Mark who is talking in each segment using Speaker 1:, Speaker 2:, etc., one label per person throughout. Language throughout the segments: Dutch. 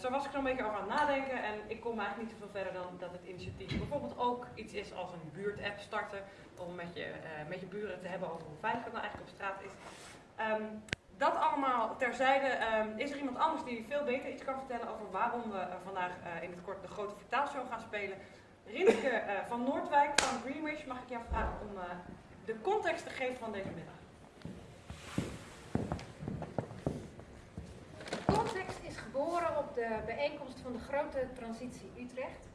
Speaker 1: zo was ik er een beetje over aan het nadenken en ik kom eigenlijk niet zoveel verder dan dat het initiatief bijvoorbeeld ook iets is als een buurtapp starten om met je, uh, met je buren te hebben over hoe veilig het nou eigenlijk op straat is. Um, dat allemaal terzijde. Um, is er iemand anders die veel beter iets kan vertellen over waarom we uh, vandaag in het kort de grote vertaalshow gaan spelen? Rinske van Noordwijk van Greenwich, mag ik jou vragen om de context te geven van deze middag?
Speaker 2: context is geboren op de bijeenkomst van de grote transitie Utrecht.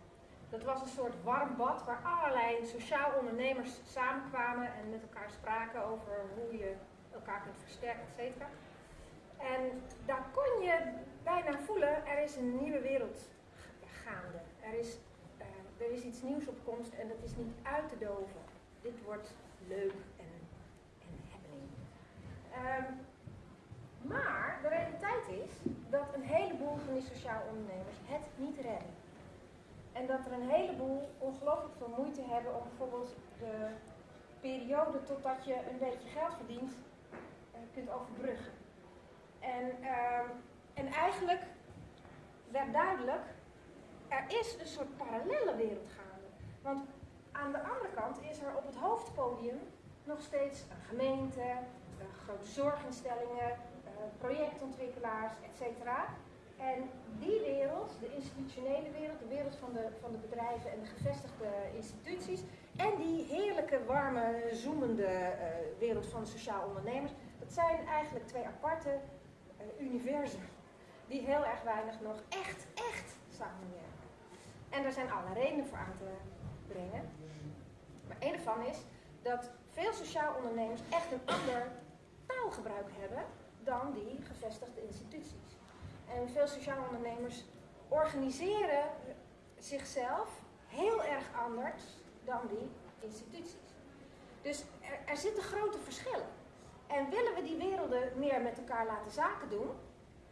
Speaker 2: Dat was een soort warm bad waar allerlei sociaal ondernemers samenkwamen en met elkaar spraken over hoe je elkaar kunt versterken, et cetera. En daar kon je bijna voelen, er is een nieuwe wereld gaande. Er is, uh, er is iets nieuws op komst en dat is niet uit te doven. Dit wordt leuk en, en happening. Um, maar de realiteit is dat een heleboel van sociaal ondernemers het niet redden. En dat er een heleboel ongelooflijk veel moeite hebben om bijvoorbeeld de periode totdat je een beetje geld verdient uh, kunt overbruggen. En, uh, en eigenlijk werd duidelijk, er is een soort parallele wereld gaande. Want aan de andere kant is er op het hoofdpodium nog steeds een gemeente, grote zorginstellingen, projectontwikkelaars, etc. En die wereld, de institutionele wereld, de wereld van de, van de bedrijven en de gevestigde instituties, en die heerlijke, warme, zoemende uh, wereld van sociaal ondernemers, dat zijn eigenlijk twee aparte uh, universen die heel erg weinig nog echt, echt samenwerken. En daar zijn alle redenen voor aan te brengen. Maar een ervan is dat veel sociaal ondernemers echt een ander taalgebruik hebben dan die gevestigde instituties. En veel sociale ondernemers organiseren zichzelf heel erg anders dan die instituties. Dus er, er zitten grote verschillen. En willen we die werelden meer met elkaar laten zaken doen?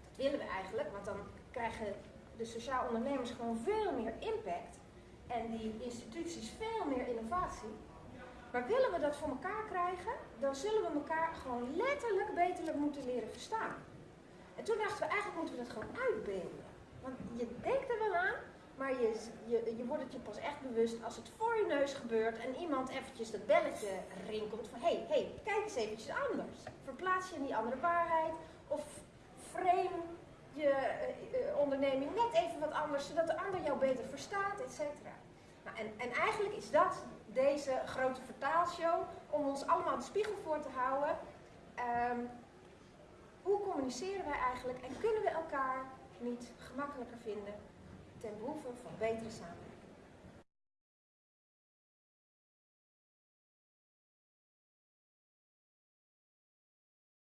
Speaker 2: Dat willen we eigenlijk, want dan krijgen de sociaal ondernemers gewoon veel meer impact. En die instituties veel meer innovatie. Maar willen we dat voor elkaar krijgen, dan zullen we elkaar gewoon letterlijk beter moeten leren verstaan. En toen dachten we, eigenlijk moeten we dat gewoon uitbeelden. Want je denkt er wel aan, maar je, je, wordt het je pas echt bewust als het voor je neus gebeurt en iemand eventjes dat belletje rinkelt van hé, hey, hey, kijk eens eventjes anders. Verplaats je in die andere waarheid of frame je uh, onderneming net even wat anders, zodat de ander jou beter verstaat, et cetera. Nou, en, en eigenlijk is dat deze grote vertaalshow om ons allemaal de spiegel voor te houden. Um, hoe communiceren wij eigenlijk en kunnen we elkaar niet gemakkelijker vinden ten behoeve van betere samenleving?